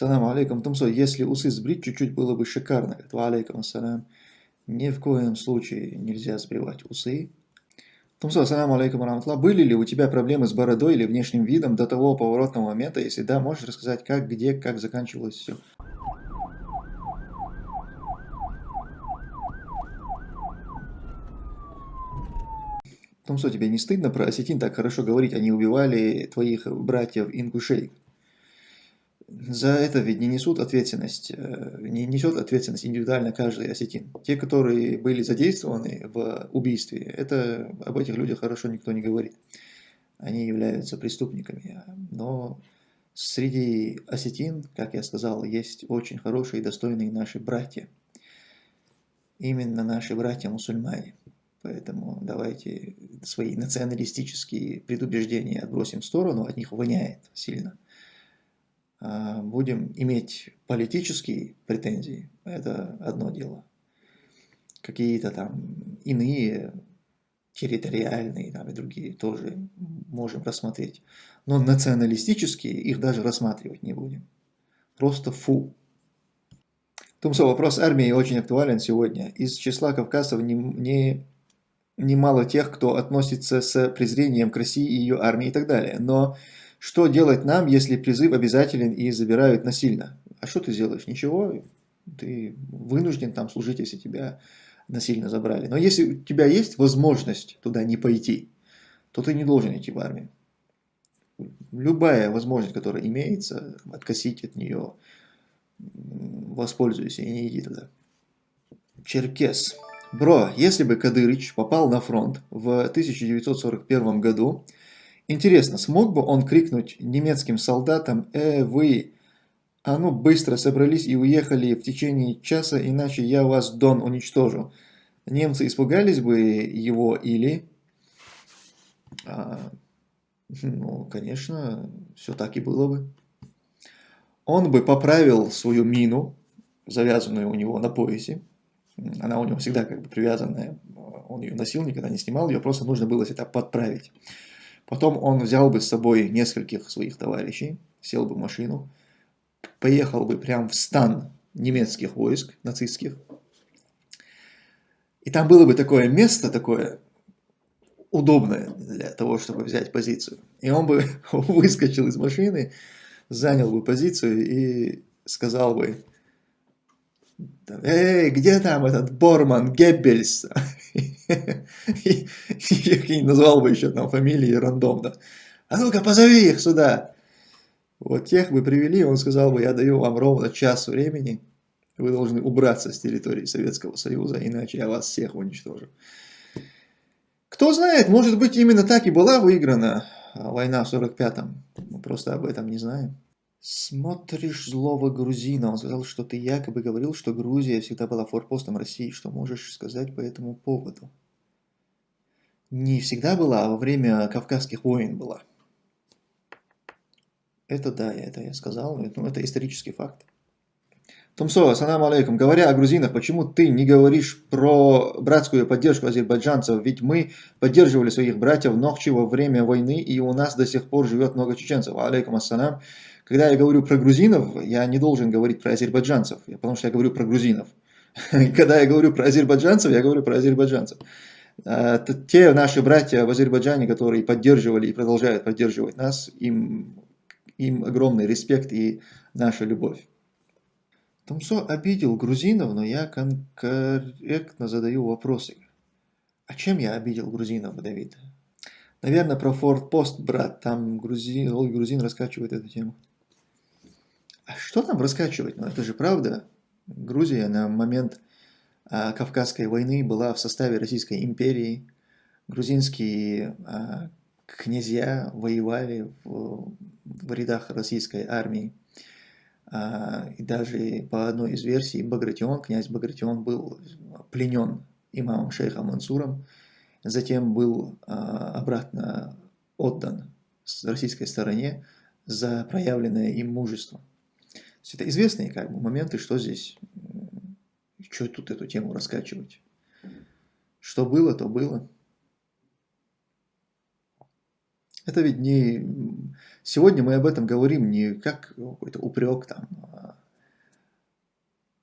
Салам алейкум, Тумсо, если усы сбрить чуть-чуть, было бы шикарно. Ва алейкум ассалам. Ни в коем случае нельзя сбривать усы. Тумсо, салам алейкум раматла. Были ли у тебя проблемы с бородой или внешним видом до того поворотного момента? Если да, можешь рассказать, как, где, как заканчивалось все? Тумсо, тебе не стыдно про осетин так хорошо говорить? Они убивали твоих братьев-ингушей за это ведь не несут ответственность, э, не несет ответственность индивидуально каждый осетин. Те, которые были задействованы в убийстве, это об этих людях хорошо никто не говорит. Они являются преступниками. Но среди осетин, как я сказал, есть очень хорошие и достойные наши братья. Именно наши братья-мусульмане. Поэтому давайте свои националистические предубеждения отбросим в сторону, от них воняет сильно. А, будем иметь политические претензии, это одно дело. Какие-то там иные, территориальные там, и другие тоже можем рассмотреть. Но националистические их даже рассматривать не будем. Просто фу. Тумсо, вопрос армии очень актуален сегодня. Из числа кавказцев не, не, немало тех, кто относится с презрением к России и ее армии и так далее. Но что делать нам, если призыв обязателен и забирают насильно? А что ты сделаешь? Ничего, ты вынужден там служить, если тебя насильно забрали. Но если у тебя есть возможность туда не пойти, то ты не должен идти в армию. Любая возможность, которая имеется, откосить от нее, воспользуйся и не иди туда. Черкес. Бро, если бы Кадырыч попал на фронт в 1941 году, Интересно, смог бы он крикнуть немецким солдатам «Э, вы, а ну быстро собрались и уехали в течение часа, иначе я вас, Дон, уничтожу». Немцы испугались бы его или... А, ну, конечно, все так и было бы. Он бы поправил свою мину, завязанную у него на поясе. Она у него всегда как бы привязанная. Он ее носил, никогда не снимал ее, просто нужно было это подправить. Потом он взял бы с собой нескольких своих товарищей, сел бы в машину, поехал бы прямо в стан немецких войск, нацистских. И там было бы такое место, такое удобное для того, чтобы взять позицию. И он бы выскочил из машины, занял бы позицию и сказал бы, эй, где там этот Борман, Геббельс? И назвал бы еще там фамилии рандомно. А ну-ка, позови их сюда. Вот тех бы привели, он сказал бы, я даю вам ровно час времени, вы должны убраться с территории Советского Союза, иначе я вас всех уничтожу. Кто знает, может быть именно так и была выиграна война в 45-м. Мы просто об этом не знаем. Смотришь злого грузина. Он сказал, что ты якобы говорил, что Грузия всегда была форпостом России. Что можешь сказать по этому поводу? Не всегда была, а во время Кавказских войн была. Это да, это я сказал, ну, это исторический факт. Тумсо, ассаламу алейкум. Говоря о грузинах, почему ты не говоришь про братскую поддержку азербайджанцев? Ведь мы поддерживали своих братьев Нохчи во время войны, и у нас до сих пор живет много чеченцев. Алейкум ассалам. Когда я говорю про грузинов, я не должен говорить про азербайджанцев, потому что я говорю про грузинов. Когда я говорю про азербайджанцев, я говорю про азербайджанцев. А, те наши братья в Азербайджане, которые поддерживали и продолжают поддерживать нас, им, им огромный респект и наша любовь. Томсо обидел грузинов, но я конкретно задаю вопросы. А чем я обидел грузинов, Давид? Наверное, про Форт Пост, брат, там грузин, грузин раскачивает эту тему. А что там раскачивать? Ну это же правда. Грузия на момент а, Кавказской войны была в составе Российской империи. Грузинские а, князья воевали в, в рядах российской армии. А, и даже по одной из версий Багратион, князь Багратион был пленен имамом шейхом Мансуром, затем был а, обратно отдан с российской стороне за проявленное им мужество. Это известные как бы, моменты, что здесь, что тут эту тему раскачивать. Что было, то было. Это ведь не... Сегодня мы об этом говорим не как какой-то упрек там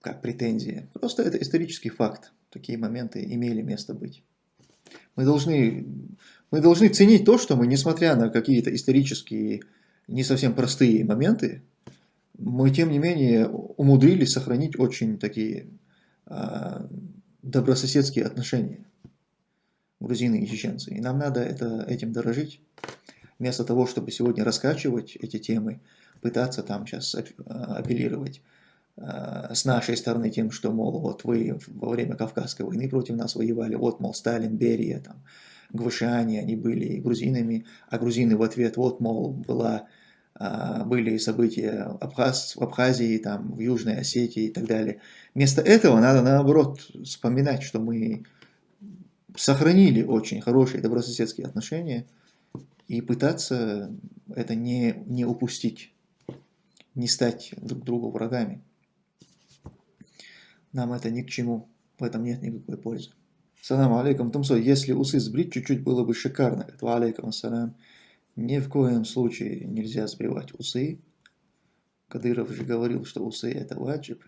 как претензия. Просто это исторический факт. Такие моменты имели место быть. Мы должны, мы должны ценить то, что мы, несмотря на какие-то исторические не совсем простые моменты, мы, тем не менее, умудрились сохранить очень такие а, добрососедские отношения грузины и чеченцы. И нам надо это, этим дорожить. Вместо того, чтобы сегодня раскачивать эти темы, пытаться там сейчас апеллировать а, с нашей стороны тем, что, мол, вот вы во время Кавказской войны против нас воевали, вот, мол, Сталин, Берия, там, гвашиане, они были грузинами, а грузины в ответ, вот, мол, была, а, были события Абхаз, в Абхазии, там, в Южной Осетии и так далее. Вместо этого надо, наоборот, вспоминать, что мы сохранили очень хорошие добрососедские отношения и пытаться это не, не упустить, не стать друг другу врагами. Нам это ни к чему, в этом нет никакой пользы. Салам алейкум, Тумсо, если усы сбрить чуть-чуть было бы шикарно. Ва алейкум ассалам. Ни в коем случае нельзя сбривать усы. Кадыров же говорил, что усы это ваджиб,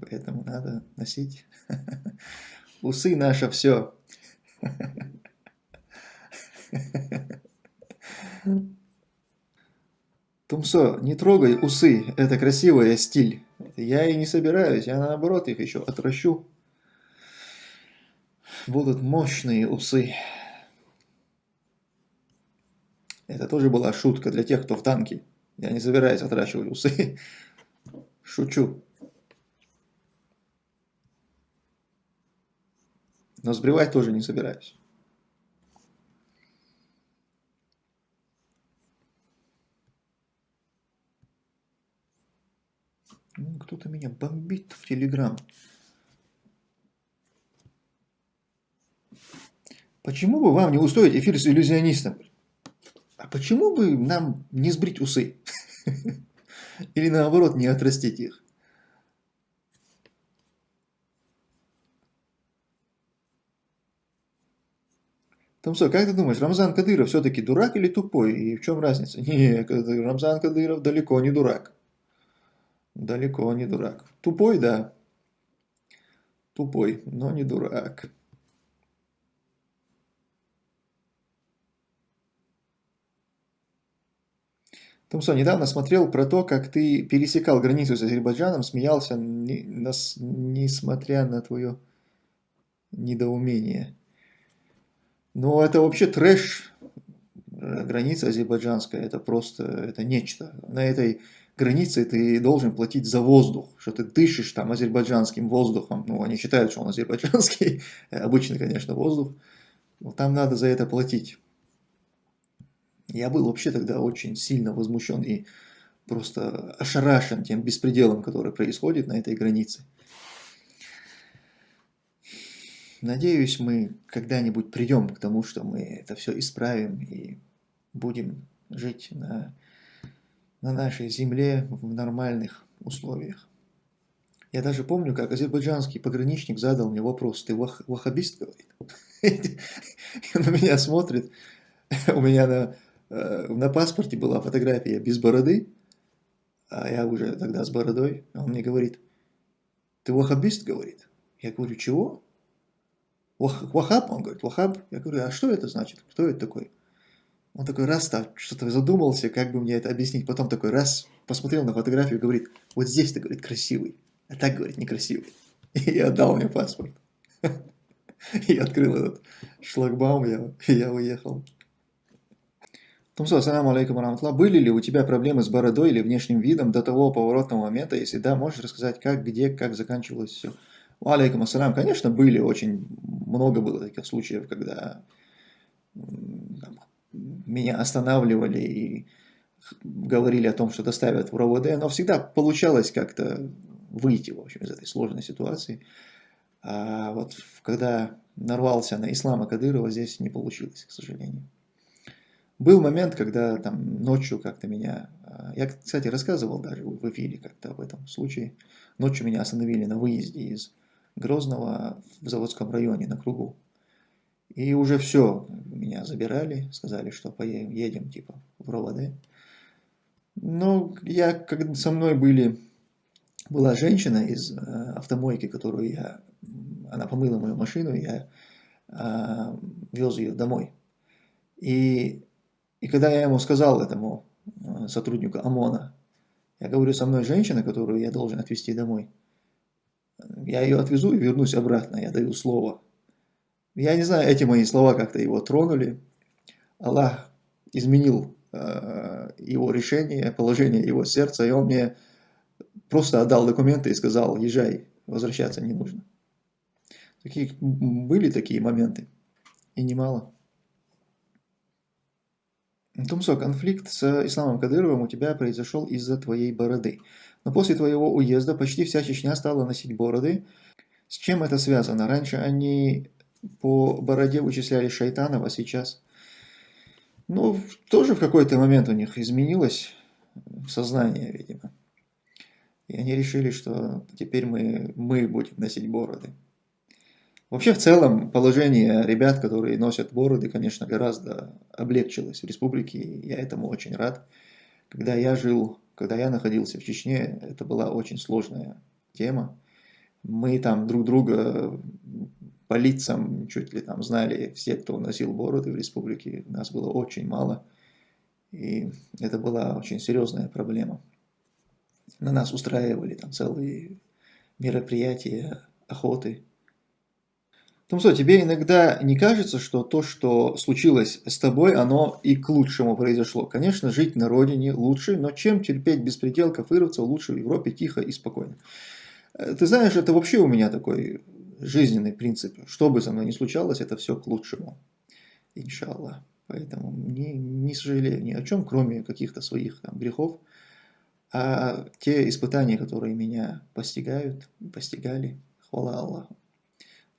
поэтому надо носить. Усы наше все. Тумсо, не трогай усы, это красивый стиль. Я и не собираюсь, я наоборот их еще отращу. Будут мощные усы. Это тоже была шутка для тех, кто в танке. Я не собираюсь отращивать усы. Шучу. Но сбривать тоже не собираюсь. Ну, кто-то меня бомбит в Телеграм. Почему бы вам не устроить эфир с иллюзионистом? Почему бы нам не сбрить усы? Или наоборот, не отрастить их? Томсо, как ты думаешь, Рамзан Кадыров все-таки дурак или тупой? И в чем разница? Не, Рамзан Кадыров далеко не дурак. Далеко не дурак. Тупой, да. Тупой, но не дурак. Томсо, недавно смотрел про то, как ты пересекал границу с Азербайджаном, смеялся, не, нас, несмотря на твое недоумение. Но это вообще трэш. Граница азербайджанская, это просто, это нечто. На этой границе ты должен платить за воздух, что ты дышишь там азербайджанским воздухом. Ну, они считают, что он азербайджанский, обычный, конечно, воздух. Но там надо за это платить. Я был вообще тогда очень сильно возмущен и просто ошарашен тем беспределом, который происходит на этой границе. Надеюсь, мы когда-нибудь придем к тому, что мы это все исправим и будем жить на, на нашей земле в нормальных условиях. Я даже помню, как азербайджанский пограничник задал мне вопрос, ты вах, ваххабист, говорит? Он на меня смотрит, у меня на, на паспорте была фотография без бороды, а я уже тогда с бородой, он мне говорит, ты ваххабист, говорит? Я говорю, чего? Вахаб? Он говорит, Вахаб. Я говорю, а что это значит? Кто это такой? Он такой раз так что-то задумался, как бы мне это объяснить. Потом такой раз посмотрел на фотографию говорит, вот здесь ты, говорит, красивый. А так, говорит, некрасивый. И отдал мне паспорт. И открыл этот шлагбаум, я, я уехал. Тумсо, ассаламу алейкум раматла. Были ли у тебя проблемы с бородой или внешним видом до того поворотного момента? Если да, можешь рассказать, как, где, как заканчивалось все? Алейкум ассалам. Конечно, были очень много было таких случаев, когда там, меня останавливали и говорили о том, что доставят в РОВД, но всегда получалось как-то выйти, в общем, из этой сложной ситуации. А вот когда нарвался на Ислама Кадырова, здесь не получилось, к сожалению. Был момент, когда там ночью как-то меня... А, я, кстати, рассказывал даже в эфире как-то об этом случае. Ночью меня остановили на выезде из Грозного в Заводском районе на кругу. И уже все, меня забирали, сказали, что поедем, едем типа в РОВД. Но я, когда со мной были была женщина из автомойки, которую я, она помыла мою машину, я э, вез ее домой. И, и когда я ему сказал, этому сотруднику ОМОНа, я говорю, со мной женщина, которую я должен отвезти домой, я ее отвезу и вернусь обратно, я даю слово. Я не знаю, эти мои слова как-то его тронули. Аллах изменил э, его решение, положение его сердца, и он мне просто отдал документы и сказал, езжай, возвращаться не нужно. Такие, были такие моменты, и немало. Тумсо, конфликт с Исламом Кадыровым у тебя произошел из-за твоей бороды. Но после твоего уезда почти вся Чечня стала носить бороды. С чем это связано? Раньше они по бороде вычисляли шайтанов, а сейчас... Ну, тоже в какой-то момент у них изменилось сознание, видимо. И они решили, что теперь мы, мы будем носить бороды. Вообще, в целом, положение ребят, которые носят бороды, конечно, гораздо облегчилось в республике. Я этому очень рад. Когда я жил, когда я находился в Чечне, это была очень сложная тема. Мы там друг друга по лицам чуть ли там знали все, кто носил бороды в республике. Нас было очень мало. И это была очень серьезная проблема. На нас устраивали там целые мероприятия, охоты. Тумсо, тебе иногда не кажется, что то, что случилось с тобой, оно и к лучшему произошло? Конечно, жить на родине лучше, но чем терпеть беспредел, кафыровцев лучше в Европе тихо и спокойно? Э, ты знаешь, это вообще у меня такой жизненный принцип. Что бы со мной ни случалось, это все к лучшему. Иншаллах. Поэтому не, не сожалею ни о чем, кроме каких-то своих там, грехов. А те испытания, которые меня постигают, постигали, хвала Аллаху,